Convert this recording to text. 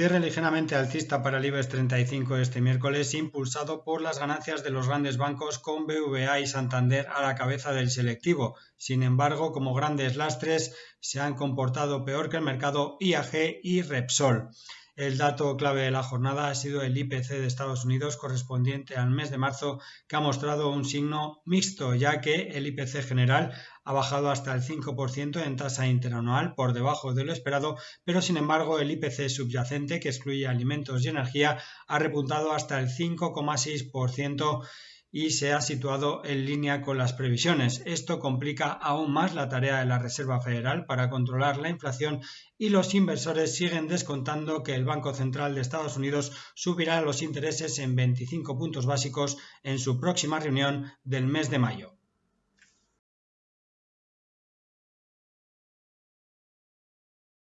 Cierre ligeramente alcista para el IBEX 35 este miércoles, impulsado por las ganancias de los grandes bancos con BVA y Santander a la cabeza del selectivo. Sin embargo, como grandes lastres, se han comportado peor que el mercado IAG y Repsol. El dato clave de la jornada ha sido el IPC de Estados Unidos correspondiente al mes de marzo, que ha mostrado un signo mixto, ya que el IPC general ha bajado hasta el 5% en tasa interanual, por debajo de lo esperado, pero sin embargo el IPC subyacente, que excluye alimentos y energía, ha repuntado hasta el 5,6% y se ha situado en línea con las previsiones. Esto complica aún más la tarea de la Reserva Federal para controlar la inflación y los inversores siguen descontando que el Banco Central de Estados Unidos subirá los intereses en 25 puntos básicos en su próxima reunión del mes de mayo.